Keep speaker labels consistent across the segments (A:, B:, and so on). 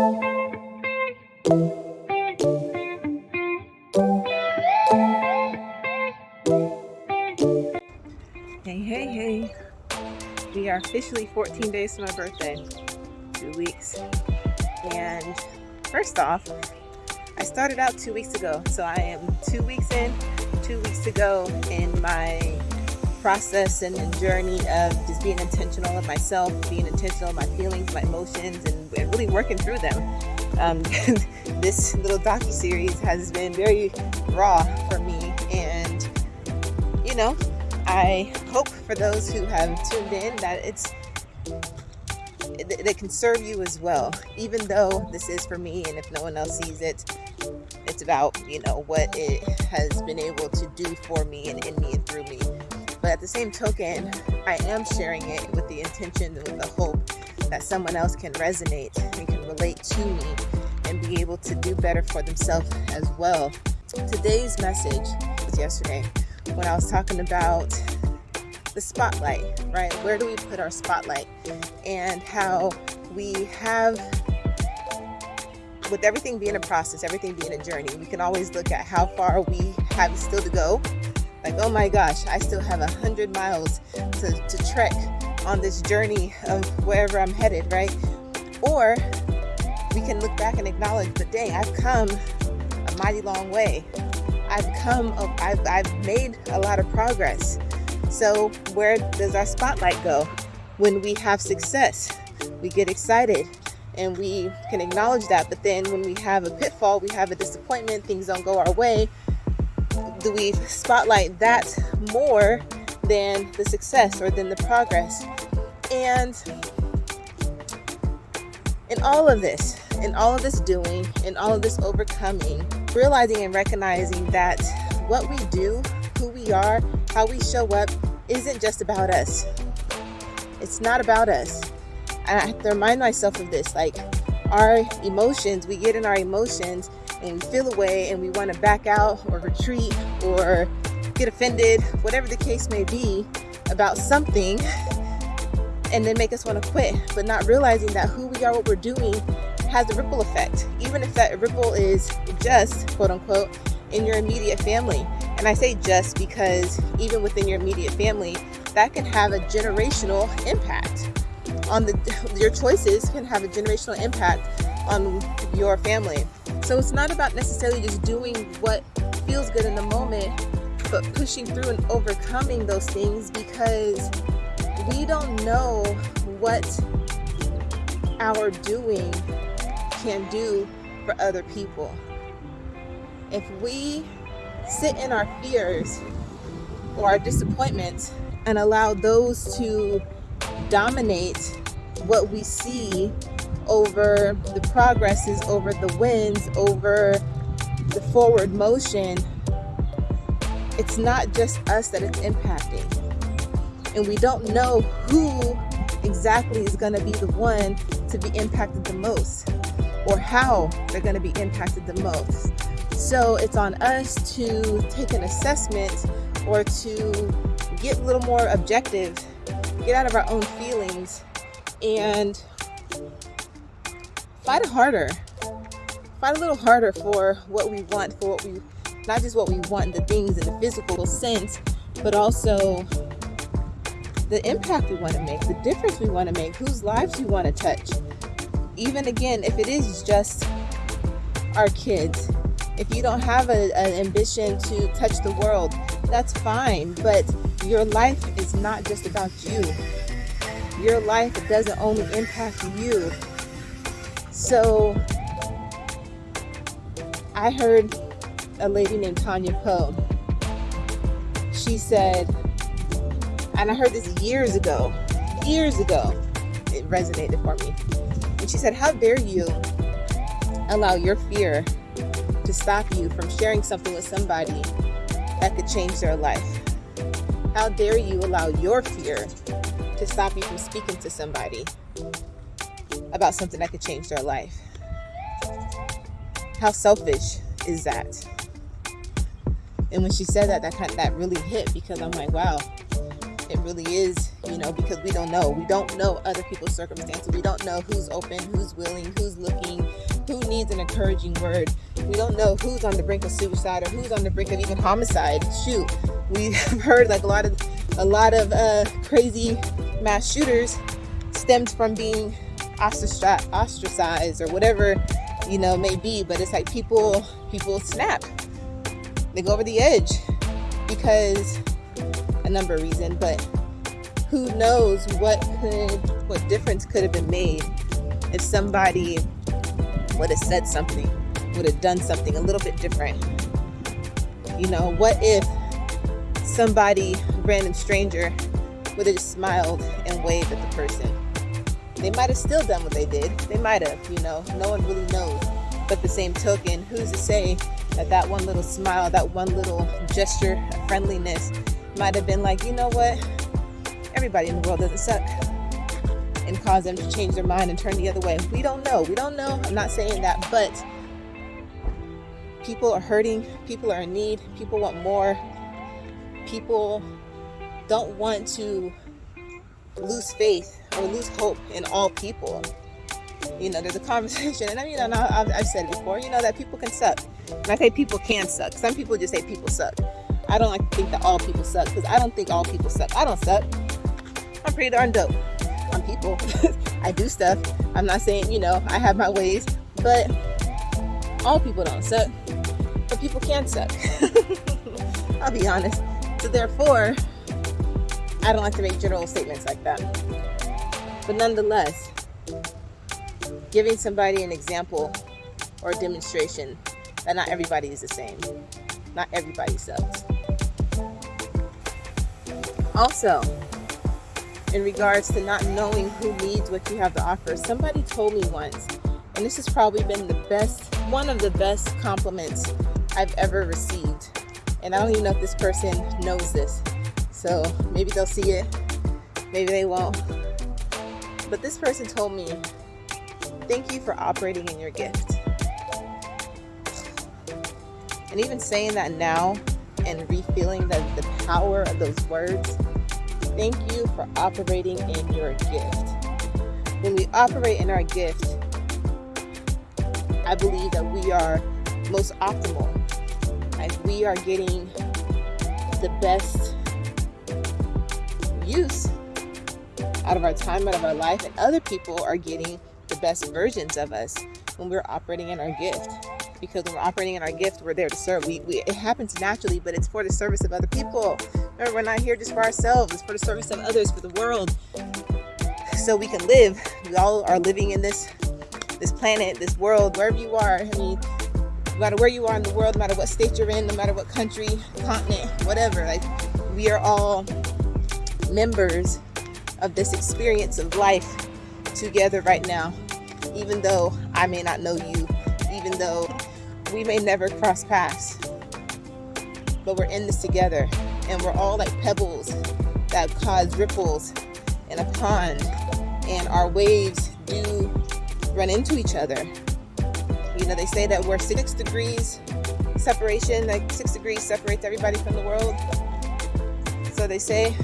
A: Hey, hey, hey. We are officially 14 days to my birthday. Two weeks. And first off, I started out two weeks ago. So I am two weeks in, two weeks to go in my process and journey of just being intentional of myself, being intentional of my feelings, my emotions, and, and really working through them. Um, this little docu-series has been very raw for me and you know I hope for those who have tuned in that it's that can serve you as well even though this is for me and if no one else sees it it's about you know what it has been able to do for me and in me and through me but at the same token I am sharing it with the intention and with the hope that someone else can resonate and can relate to me and be able to do better for themselves as well today's message was yesterday when I was talking about the spotlight, right? Where do we put our spotlight? And how we have, with everything being a process, everything being a journey, we can always look at how far we have still to go. Like, oh my gosh, I still have a hundred miles to, to trek on this journey of wherever I'm headed, right? Or we can look back and acknowledge, but dang, I've come a mighty long way. I've come, I've, I've made a lot of progress. So where does our spotlight go? When we have success, we get excited and we can acknowledge that. But then when we have a pitfall, we have a disappointment, things don't go our way, do we spotlight that more than the success or than the progress? And in all of this, in all of this doing, in all of this overcoming, realizing and recognizing that what we do, who we are, how we show up isn't just about us. It's not about us. And I have to remind myself of this like our emotions, we get in our emotions and we feel away and we want to back out or retreat or get offended, whatever the case may be about something and then make us want to quit, but not realizing that who we are, what we're doing has a ripple effect, even if that ripple is just, quote unquote, in your immediate family. And I say just because even within your immediate family, that can have a generational impact on the, your choices can have a generational impact on your family. So it's not about necessarily just doing what feels good in the moment, but pushing through and overcoming those things because we don't know what our doing can do for other people. If we sit in our fears or our disappointments and allow those to dominate what we see over the progresses, over the wins, over the forward motion, it's not just us that it's impacting. And we don't know who exactly is going to be the one to be impacted the most or how they're going to be impacted the most. So it's on us to take an assessment or to get a little more objective, get out of our own feelings and fight harder. Fight a little harder for what we want, for what we, not just what we want, in the things in the physical sense, but also the impact we want to make, the difference we want to make, whose lives we want to touch even again, if it is just our kids, if you don't have a, an ambition to touch the world, that's fine. But your life is not just about you. Your life doesn't only impact you. So I heard a lady named Tanya Poe. She said, and I heard this years ago, years ago, it resonated for me And she said, how dare you allow your fear to stop you from sharing something with somebody that could change their life? How dare you allow your fear to stop you from speaking to somebody about something that could change their life? How selfish is that? And when she said that, that kind of, that really hit because I'm like, wow, it really is, you know, because we don't know. We don't know other people's circumstances. We don't know who's open, who's willing, who's looking, who needs an encouraging word. We don't know who's on the brink of suicide or who's on the brink of even homicide. Shoot, we've heard like a lot of a lot of uh, crazy mass shooters stemmed from being ostracized or whatever you know may be. But it's like people people snap, they go over the edge because a number of reasons, but who knows what could what difference could have been made if somebody would have said something, would have done something a little bit different. You know, what if somebody, random stranger, would have just smiled and waved at the person? They might have still done what they did. They might have, you know, no one really knows. But the same token, who's to say that that one little smile, that one little gesture of friendliness might have been like, you know what? Everybody in the world doesn't suck and cause them to change their mind and turn the other way. We don't know. We don't know. I'm not saying that, but people are hurting. People are in need. People want more. People don't want to lose faith or lose hope in all people. You know, there's a conversation, and I mean, I've, I've said it before, you know, that people can suck. And I say people can suck. Some people just say people suck. I don't like to think that all people suck because I don't think all people suck. I don't suck. I'm pretty darn dope on people. I do stuff. I'm not saying, you know, I have my ways, but all people don't suck. But people can suck. I'll be honest. So therefore, I don't like to make general statements like that. But nonetheless, giving somebody an example or demonstration that not everybody is the same. Not everybody sucks. Also, in regards to not knowing who needs what you have to offer. Somebody told me once, and this has probably been the best, one of the best compliments I've ever received. And I don't even know if this person knows this. So maybe they'll see it, maybe they won't. But this person told me, thank you for operating in your gift. And even saying that now and refeeling the, the power of those words Thank you for operating in your gift. When we operate in our gift, I believe that we are most optimal. Like we are getting the best use out of our time, out of our life, and other people are getting the best versions of us when we're operating in our gift. Because when we're operating in our gift, we're there to serve. We, we, it happens naturally, but it's for the service of other people. Remember, we're not here just for ourselves, it's for the service of others, for the world. So we can live. We all are living in this this planet, this world, wherever you are. I mean, no matter where you are in the world, no matter what state you're in, no matter what country, continent, whatever, like we are all members of this experience of life together right now. Even though I may not know you, even though we may never cross paths, but we're in this together and we're all like pebbles that cause ripples in a pond and our waves do run into each other you know they say that we're six degrees separation like six degrees separates everybody from the world so they say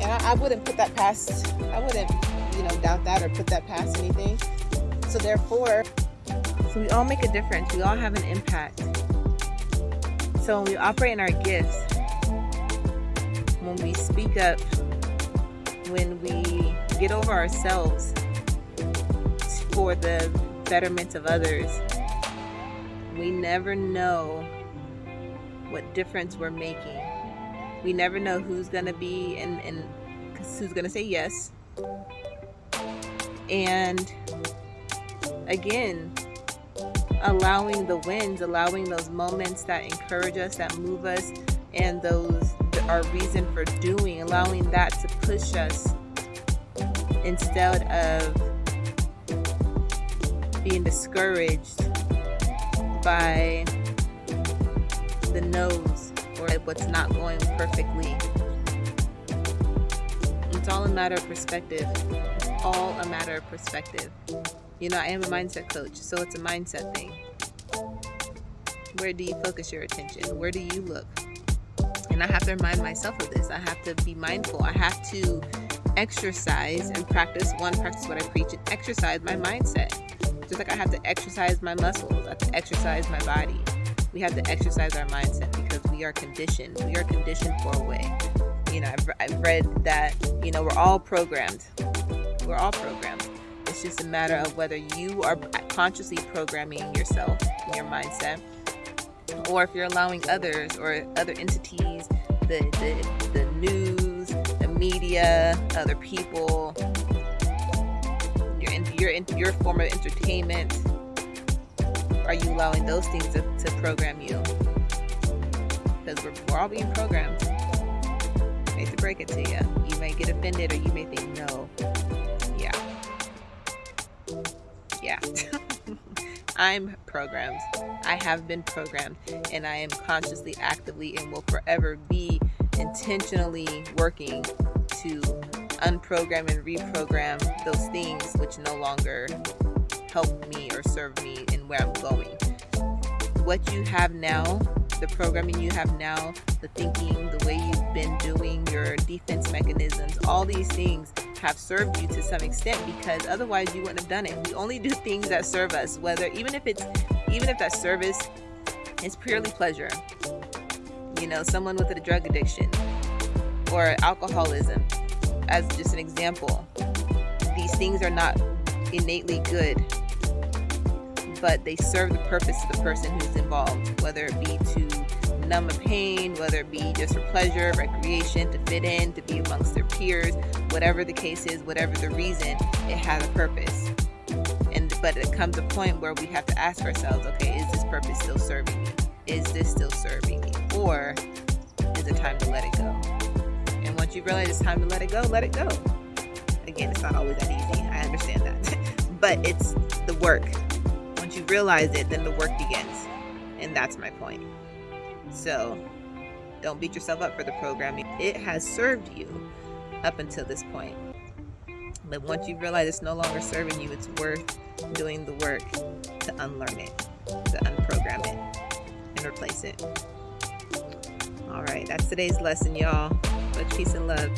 A: and I, I wouldn't put that past i wouldn't you know doubt that or put that past anything. So therefore so we all make a difference. We all have an impact. So when we operate in our gifts when we speak up, when we get over ourselves for the betterment of others, we never know what difference we're making. We never know who's going to be and, and who's going to say yes. And again, allowing the wins, allowing those moments that encourage us, that move us, and those our reason for doing, allowing that to push us instead of being discouraged by the no's or what's not going perfectly. It's all a matter of perspective. All a matter of perspective. You know, I am a mindset coach, so it's a mindset thing. Where do you focus your attention? Where do you look? And I have to remind myself of this. I have to be mindful. I have to exercise and practice one, practice what I preach, and exercise my mindset just like I have to exercise my muscles, I have to exercise my body. We have to exercise our mindset we are conditioned. We are conditioned for a way. You know, I've, I've read that, you know, we're all programmed. We're all programmed. It's just a matter of whether you are consciously programming yourself your mindset, or if you're allowing others or other entities, the, the, the news, the media, other people, your, your, your form of entertainment, are you allowing those things to, to program you? Because we're, we're all being programmed. I hate to break it to you. You may get offended or you may think, no. Yeah. Yeah. I'm programmed. I have been programmed and I am consciously, actively, and will forever be intentionally working to unprogram and reprogram those things which no longer help me or serve me in where I'm going. What you have now, the programming you have now, the thinking, the way you've been doing, your defense mechanisms, all these things have served you to some extent because otherwise you wouldn't have done it. We only do things that serve us, whether even if it's even if that service is purely pleasure. You know, someone with a drug addiction or alcoholism, as just an example. These things are not innately good but they serve the purpose of the person who's involved, whether it be to numb a pain, whether it be just for pleasure, recreation, to fit in, to be amongst their peers, whatever the case is, whatever the reason, it has a purpose. And but it comes a point where we have to ask ourselves, okay, is this purpose still serving me? Is this still serving me? Or is it time to let it go? And once you realize it's time to let it go, let it go. Again, it's not always that easy. I understand that. but it's the work realize it, then the work begins. And that's my point. So don't beat yourself up for the programming. It has served you up until this point. But once you realize it's no longer serving you, it's worth doing the work to unlearn it, to unprogram it, and replace it. All right, that's today's lesson, y'all. Much peace and love.